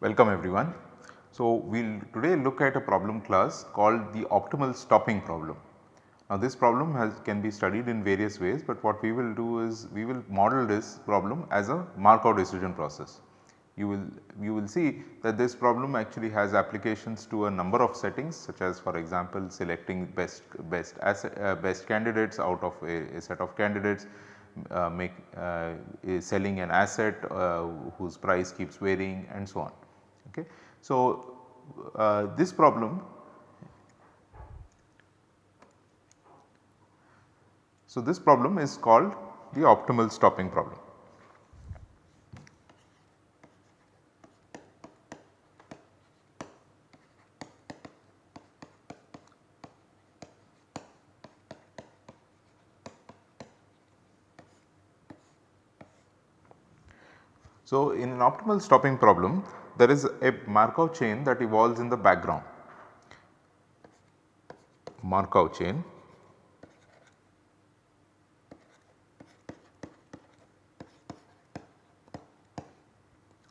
Welcome everyone. So, we will today look at a problem class called the optimal stopping problem. Now this problem has can be studied in various ways, but what we will do is we will model this problem as a Markov decision process. You will you will see that this problem actually has applications to a number of settings such as for example selecting best best uh, best candidates out of a, a set of candidates uh, make uh, selling an asset uh, whose price keeps varying and so on. Okay. So, uh, this problem So, this problem is called the optimal stopping problem. So, in an optimal stopping problem there is a Markov chain that evolves in the background. Markov chain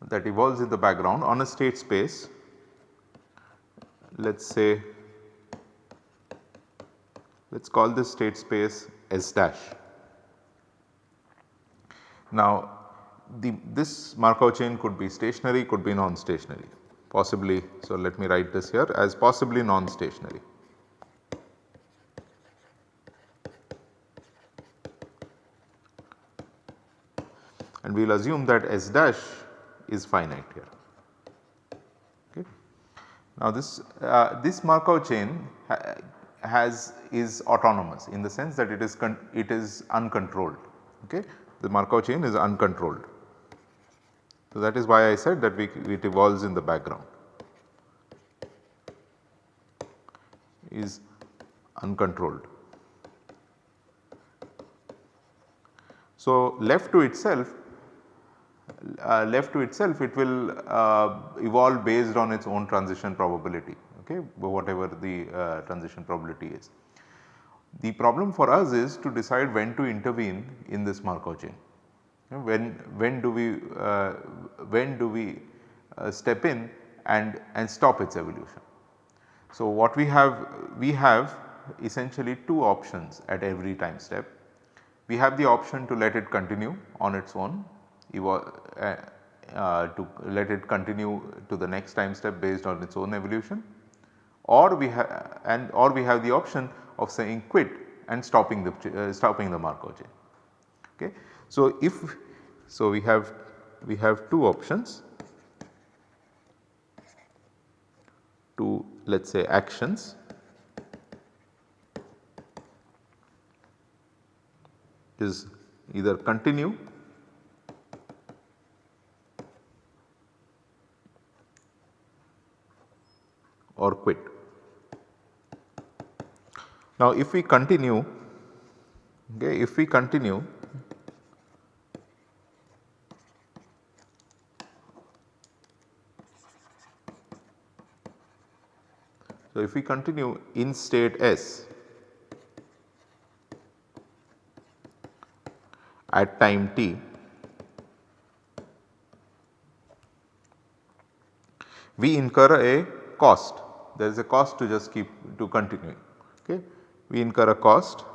that evolves in the background on a state space let us say let us call this state space S dash. Now the this Markov chain could be stationary could be non-stationary possibly. So, let me write this here as possibly non-stationary. And we will assume that S dash is finite here. Okay. Now this, uh, this Markov chain ha has is autonomous in the sense that it is it is uncontrolled. Okay. The Markov chain is uncontrolled. So that is why I said that we, it evolves in the background is uncontrolled. So left to itself uh, left to itself it will uh, evolve based on its own transition probability okay whatever the uh, transition probability is. The problem for us is to decide when to intervene in this Markov chain. When, when do we, uh, when do we uh, step in and, and stop its evolution. So what we have, we have essentially two options at every time step. We have the option to let it continue on its own uh, uh, to let it continue to the next time step based on its own evolution or we have and or we have the option of saying quit and stopping the uh, stopping the Markov chain. Okay. So, if so we have we have two options to let us say actions is either continue or quit. Now if we continue, okay, if we continue So if we continue in state S at time t we incur a cost there is a cost to just keep to continuing. Okay. We incur a cost,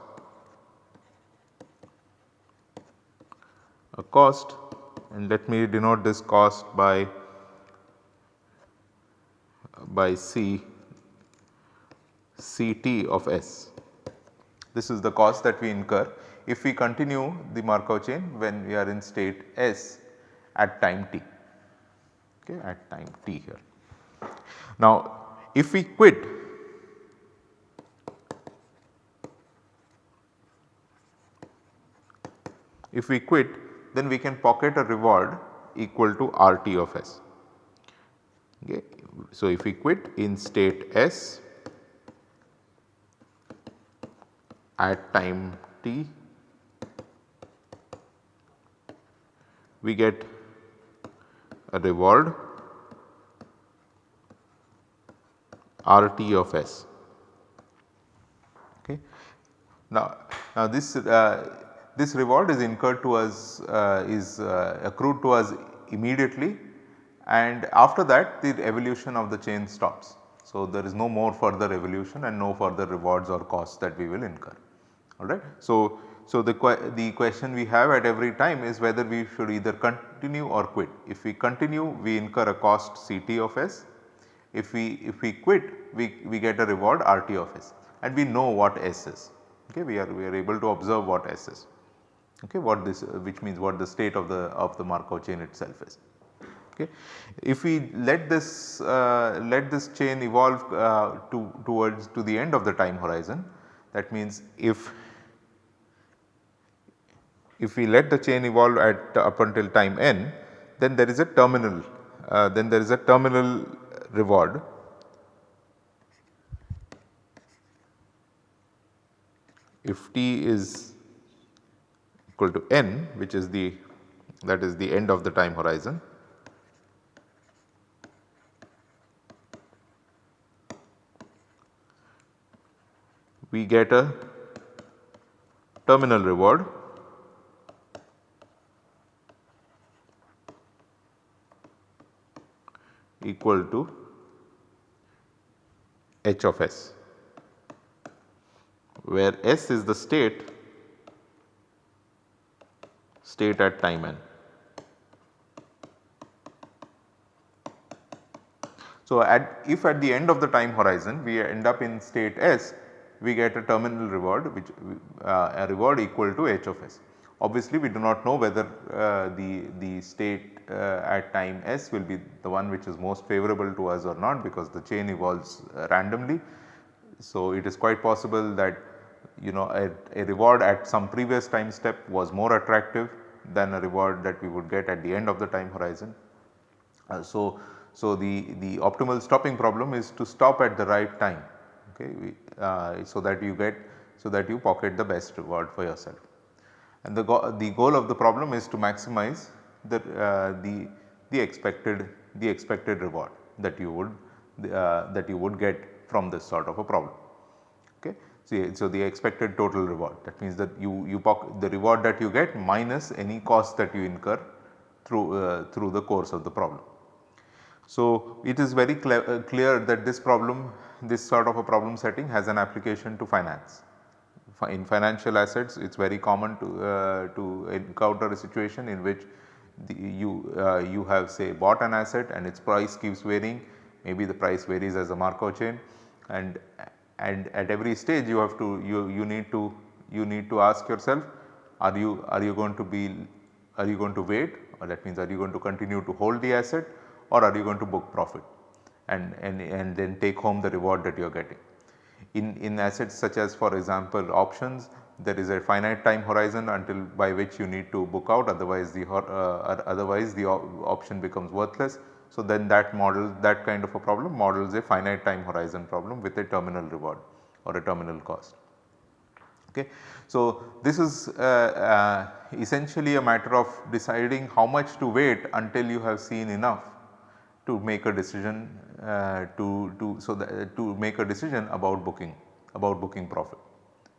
a cost and let me denote this cost by by C Ct of S. This is the cost that we incur if we continue the Markov chain when we are in state S at time t okay, at time t here. Now if we quit if we quit then we can pocket a reward equal to RT of S. Okay. So, if we quit in state S at time t we get a reward RT of S. Okay. Now, now this uh, this reward is incurred to us uh, is uh, accrued to us immediately and after that the evolution of the chain stops. So, there is no more further evolution and no further rewards or costs that we will incur alright. So, so the, the question we have at every time is whether we should either continue or quit. If we continue we incur a cost Ct of S, if we if we quit we, we get a reward RT of S and we know what S is okay we are we are able to observe what S is okay what this which means what the state of the of the Markov chain itself is. Okay. If we let this uh, let this chain evolve uh, to towards to the end of the time horizon that means if if we let the chain evolve at up until time n then there is a terminal uh, then there is a terminal reward. If t is equal to n which is the that is the end of the time horizon we get a terminal reward equal to h of s where s is the state state at time n. So, at if at the end of the time horizon we end up in state s we get a terminal reward which uh, a reward equal to h of s. Obviously, we do not know whether uh, the, the state uh, at time s will be the one which is most favorable to us or not because the chain evolves uh, randomly. So, it is quite possible that you know a, a, reward at some previous time step was more attractive than a reward that we would get at the end of the time horizon. Uh, so, so the, the optimal stopping problem is to stop at the right time okay, we, uh, so that you get so that you pocket the best reward for yourself. And the, go the goal of the problem is to maximize the, uh, the, the expected the expected reward that you would uh, that you would get from this sort of a problem. Okay. So, so the expected total reward that means that you, you the reward that you get minus any cost that you incur through, uh, through the course of the problem. So, it is very uh, clear that this problem this sort of a problem setting has an application to finance. In financial assets it is very common to, uh, to encounter a situation in which the, you, uh, you have say bought an asset and its price keeps varying. Maybe the price varies as a Markov chain. And and at every stage you have to you, you need to you need to ask yourself are you are you going to be are you going to wait? Or that means are you going to continue to hold the asset? Or are you going to book profit? And, and, and then take home the reward that you are getting. In, in assets such as for example options there is a finite time horizon until by which you need to book out otherwise the uh, otherwise the option becomes worthless. So, then that model that kind of a problem models a finite time horizon problem with a terminal reward or a terminal cost. Okay. So, this is uh, uh, essentially a matter of deciding how much to wait until you have seen enough to make a decision uh, to, to so that, to make a decision about booking about booking profit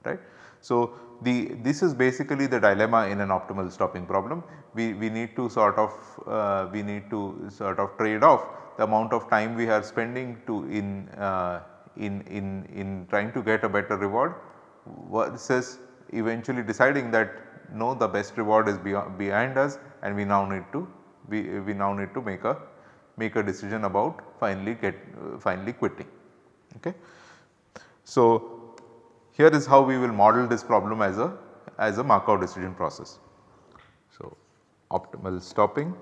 right. So, the this is basically the dilemma in an optimal stopping problem we, we need to sort of uh, we need to sort of trade off the amount of time we are spending to in uh, in in in trying to get a better reward versus eventually deciding that no the best reward is beyond, behind us and we now need to we, we now need to make a make a decision about finally get uh, finally quitting. Okay. So, here is how we will model this problem as a as a Markov decision process. So, optimal stopping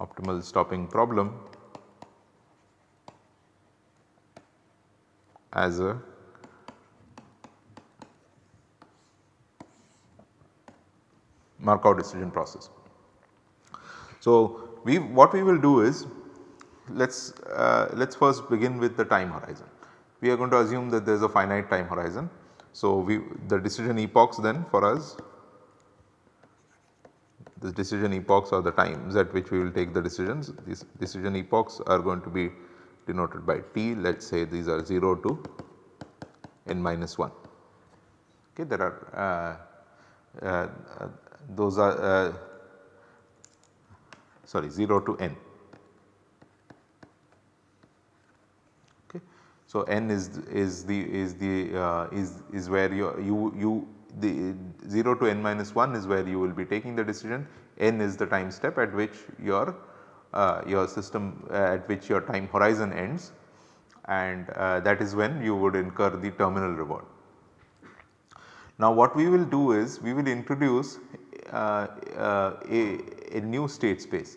optimal stopping problem as a Markov decision process. So, we what we will do is let us uh, let us first begin with the time horizon. We are going to assume that there is a finite time horizon So, we the decision epochs then for us the decision epochs are the times at which we will take the decisions. These decision epochs are going to be denoted by t let us say these are 0 to n minus 1. Okay, there are uh, uh, those are uh, sorry 0 to n. Okay. So, n is is the is the uh, is is where you you you the 0 to n minus 1 is where you will be taking the decision n is the time step at which your uh, your system uh, at which your time horizon ends and uh, that is when you would incur the terminal reward. Now what we will do is we will introduce a, a new state space.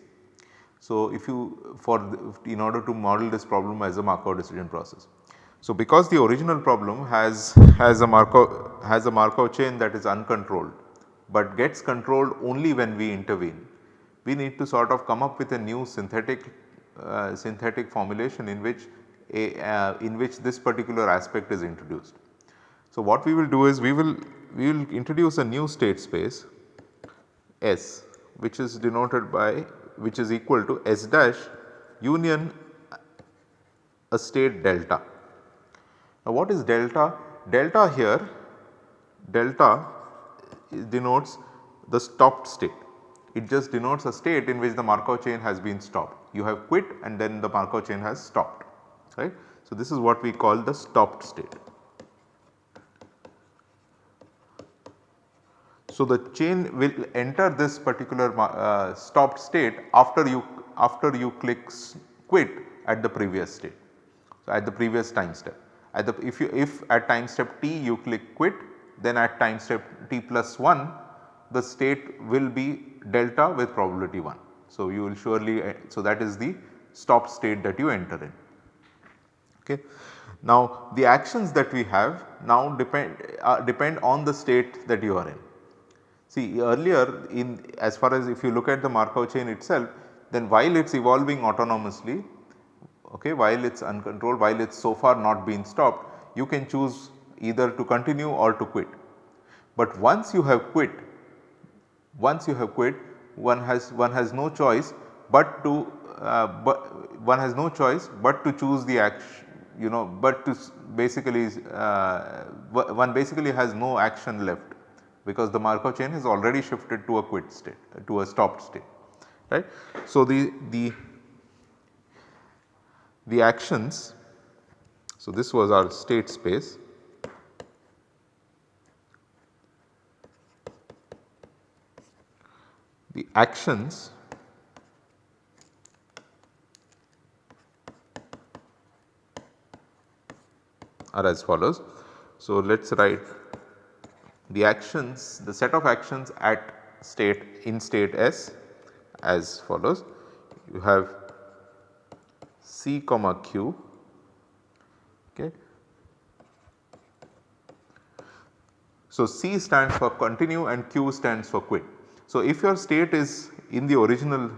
So if you for the, in order to model this problem as a Markov decision process. So because the original problem has has a Markov has a Markov chain that is uncontrolled but gets controlled only when we intervene. We need to sort of come up with a new synthetic uh, synthetic formulation in which a uh, in which this particular aspect is introduced. So what we will do is we will we will introduce a new state space S which is denoted by which is equal to S dash union a state delta. Now what is delta? Delta here delta denotes the stopped state. It just denotes a state in which the Markov chain has been stopped. You have quit and then the Markov chain has stopped right. So, this is what we call the stopped state. So, the chain will enter this particular uh, stopped state after you after you click quit at the previous state. So, at the previous time step at the if you if at time step t you click quit then at time step t plus 1 the state will be delta with probability 1. So, you will surely uh, so that is the stop state that you enter in. Okay. Now the actions that we have now depend uh, depend on the state that you are in. See earlier in as far as if you look at the Markov chain itself then while it is evolving autonomously okay, while it is uncontrolled while it is so far not been stopped you can choose either to continue or to quit. But once you have quit, once you have quit one has one has no choice but to uh, but one has no choice but to choose the action you know but to basically uh, one basically has no action left because the Markov chain has already shifted to a quit state to a stopped state right. So, the, the, the actions so this was our state space the actions are as follows. So, let us write the actions the set of actions at state in state S as follows. You have C comma Q okay. So, C stands for continue and Q stands for quit. So, if your state is in the original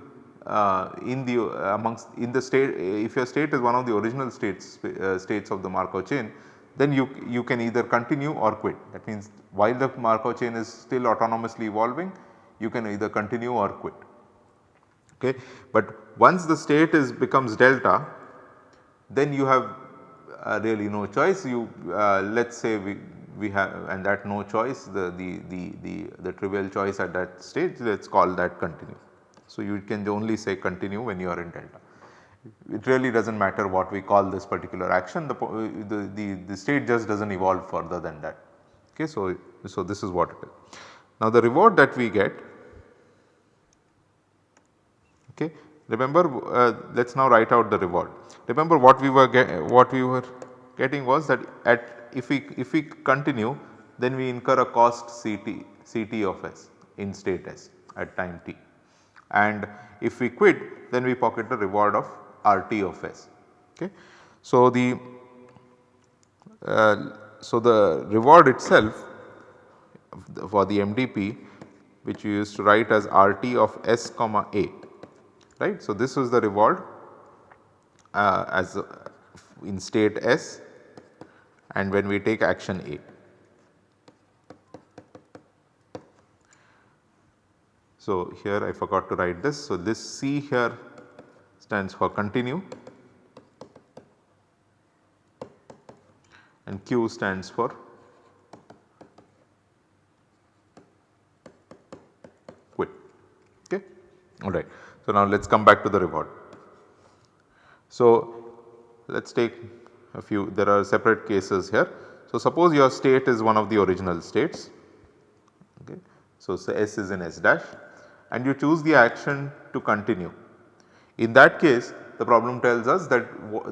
uh, in the uh, amongst in the state if your state is one of the original states uh, states of the Markov chain then you you can either continue or quit that means while the Markov chain is still autonomously evolving you can either continue or quit okay. But once the state is becomes delta then you have uh, really no choice you uh, let us say we we have and that no choice the, the, the, the, the trivial choice at that stage let us call that continue. So, you can only say continue when you are in delta. It really does not matter what we call this particular action the, the, the, the state just does not evolve further than that. Okay, so, so this is what it is. Now the reward that we get okay remember uh, let us now write out the reward. Remember what we were what we were getting was that at if we if we continue then we incur a cost Ct Ct of s in state s at time t and if we quit then we pocket the reward of RT of S. Okay. So, the uh, so the reward itself for the MDP which you used to write as RT of S comma A right. So, this was the reward uh, as in state S and when we take action A. So, here I forgot to write this. So, this C here stands for continue and Q stands for quit okay alright. So, now let us come back to the reward. So, let us take a few there are separate cases here. So, suppose your state is one of the original states okay. So, say S is in S dash and you choose the action to continue. In that case the problem tells us that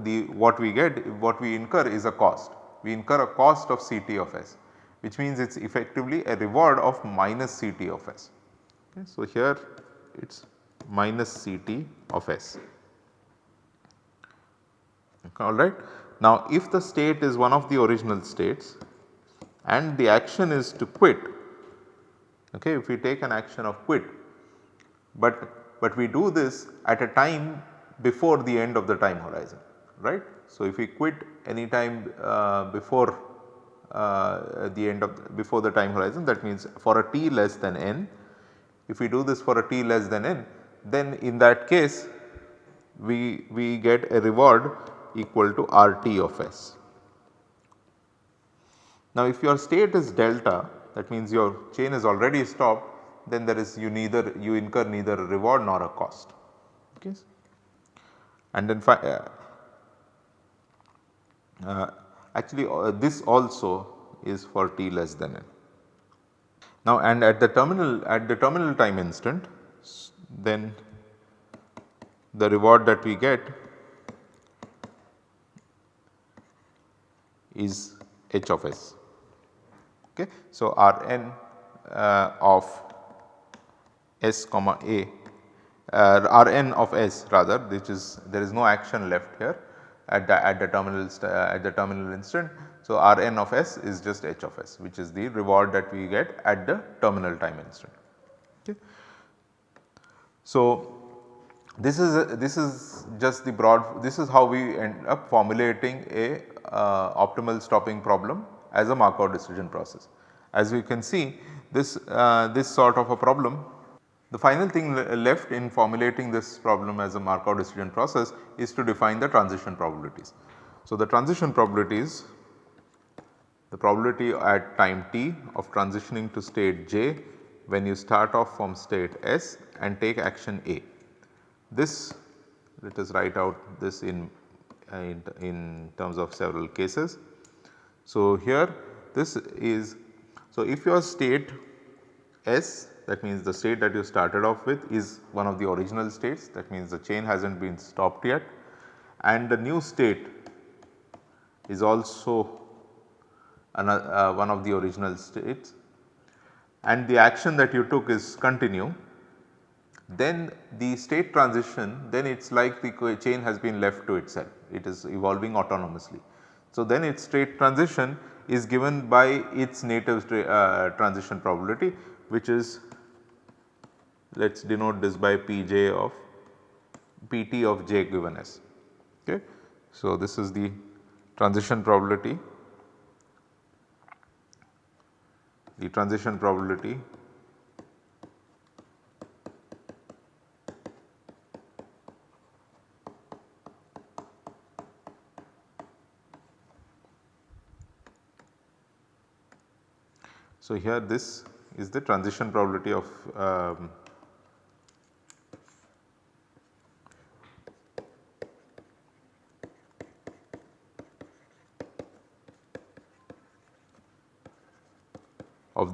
the what we get what we incur is a cost. We incur a cost of Ct of S which means it is effectively a reward of minus Ct of S. Okay. So, here it is minus Ct of S alright. Now if the state is one of the original states and the action is to quit okay if we take an action of quit but but we do this at a time before the end of the time horizon right. So if we quit any time uh, before uh, the end of before the time horizon that means for a t less than n if we do this for a t less than n then in that case we, we get a reward equal to RT of S. Now if your state is delta that means your chain is already stopped then there is you neither you incur neither a reward nor a cost. Okay. And then uh, uh, actually uh, this also is for t less than n. Now and at the terminal at the terminal time instant then the reward that we get is h of s. Okay. So, Rn uh, of s comma a uh, Rn of s rather which is there is no action left here at the at the terminal uh, at the terminal instant. So, Rn of s is just h of s which is the reward that we get at the terminal time instant. Okay. So, this is a, this is just the broad this is how we end up formulating a uh, optimal stopping problem as a Markov decision process. As we can see this, uh, this sort of a problem the final thing left in formulating this problem as a Markov decision process is to define the transition probabilities. So, the transition probabilities the probability at time t of transitioning to state j when you start off from state s and take action A. This let us write out this in in, in terms of several cases. So, here this is so if your state S that means the state that you started off with is one of the original states. That means the chain has not been stopped yet. And the new state is also another, uh, one of the original states. And the action that you took is continue. Then the state transition then it is like the chain has been left to itself. It is evolving autonomously. So, then its state transition is given by its native uh, transition probability which is let us denote this by Pj of Pt of j given s. Okay. So, this is the transition probability the transition probability So, here this is the transition probability of um,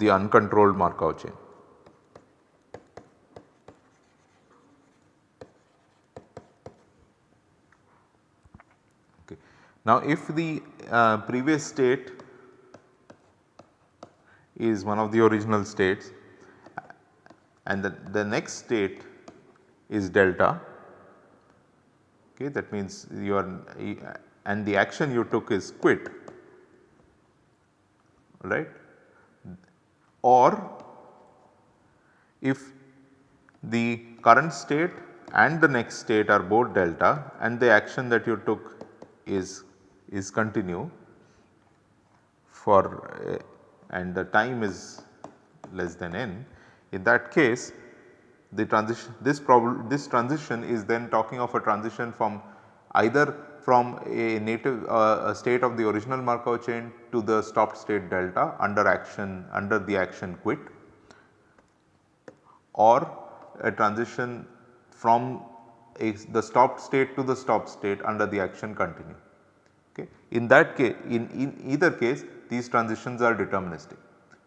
the uncontrolled Markov chain. Okay. Now, if the uh, previous state is one of the original states and the, the next state is delta okay that means you are and the action you took is quit right or if the current state and the next state are both delta and the action that you took is is continue for and the time is less than n, in that case the transition this problem this transition is then talking of a transition from either from a native uh, a state of the original Markov chain to the stopped state delta under action under the action quit or a transition from a, the stopped state to the stopped state under the action continue. Okay. In that case in, in either case these transitions are deterministic.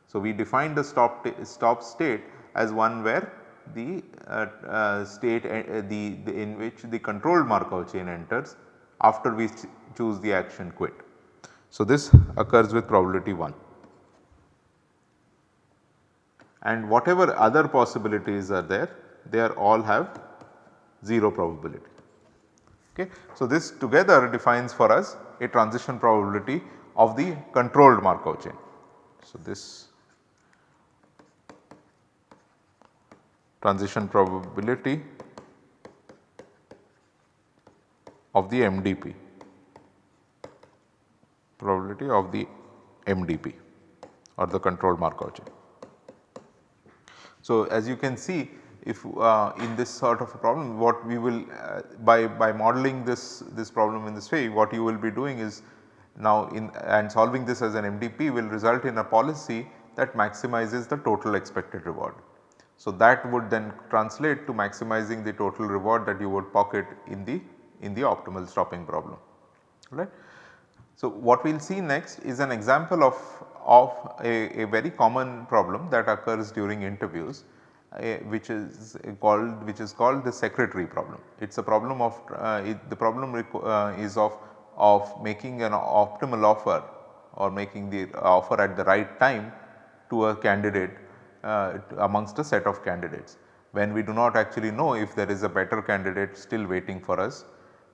So, we define the stop, stop state as one where the uh, uh, state uh, the, the, in which the controlled Markov chain enters after we choose the action quit. So, this occurs with probability 1 and whatever other possibilities are there they are all have 0 probability. Okay. So, this together defines for us a transition probability of the controlled Markov chain. So, this transition probability of the MDP probability of the MDP or the controlled Markov chain. So, as you can see if uh, in this sort of a problem what we will uh, by, by modeling this, this problem in this way what you will be doing is now in and solving this as an MDP will result in a policy that maximizes the total expected reward. So, that would then translate to maximizing the total reward that you would pocket in the in the optimal stopping problem right. So, what we will see next is an example of, of a, a very common problem that occurs during interviews uh, which is called which is called the secretary problem. It is a problem of uh, it, the problem uh, is of of making an optimal offer or making the offer at the right time to a candidate uh, amongst a set of candidates when we do not actually know if there is a better candidate still waiting for us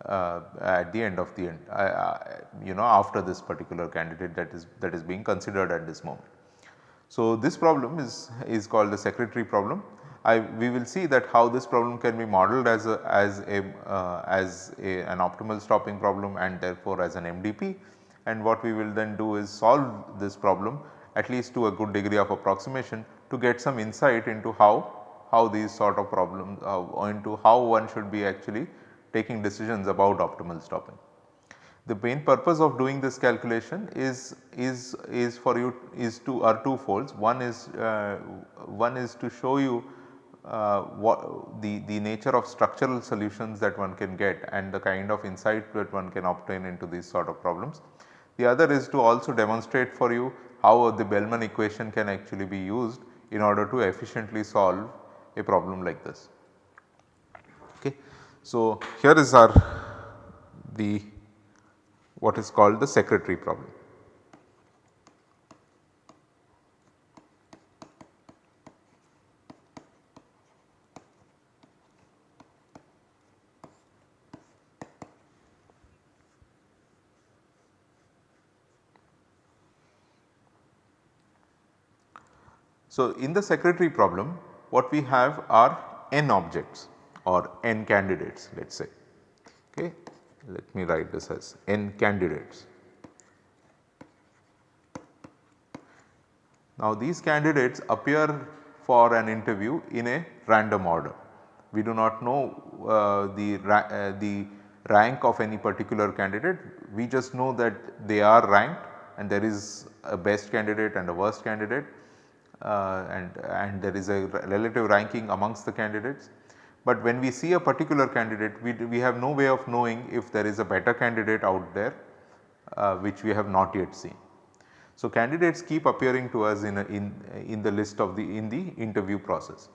uh, at the end of the end uh, you know after this particular candidate that is that is being considered at this moment. So, this problem is, is called the secretary problem. I, we will see that how this problem can be modeled as a as a uh, as a, an optimal stopping problem and therefore as an MDP and what we will then do is solve this problem at least to a good degree of approximation to get some insight into how, how these sort of problems uh, into how one should be actually taking decisions about optimal stopping. The main purpose of doing this calculation is is is for you is to are two folds. One is uh, one is to show you uh, what the the nature of structural solutions that one can get and the kind of insight that one can obtain into these sort of problems. The other is to also demonstrate for you how the Bellman equation can actually be used in order to efficiently solve a problem like this. So, here is our the what is called the secretary problem. So, in the secretary problem what we have are n objects or n candidates let us say. Okay. Let me write this as n candidates. Now these candidates appear for an interview in a random order. We do not know uh, the, ra uh, the rank of any particular candidate, we just know that they are ranked and there is a best candidate and a worst candidate uh, and, and there is a relative ranking amongst the candidates. But when we see a particular candidate we, we have no way of knowing if there is a better candidate out there uh, which we have not yet seen. So, candidates keep appearing to us in, a, in, in the list of the in the interview process.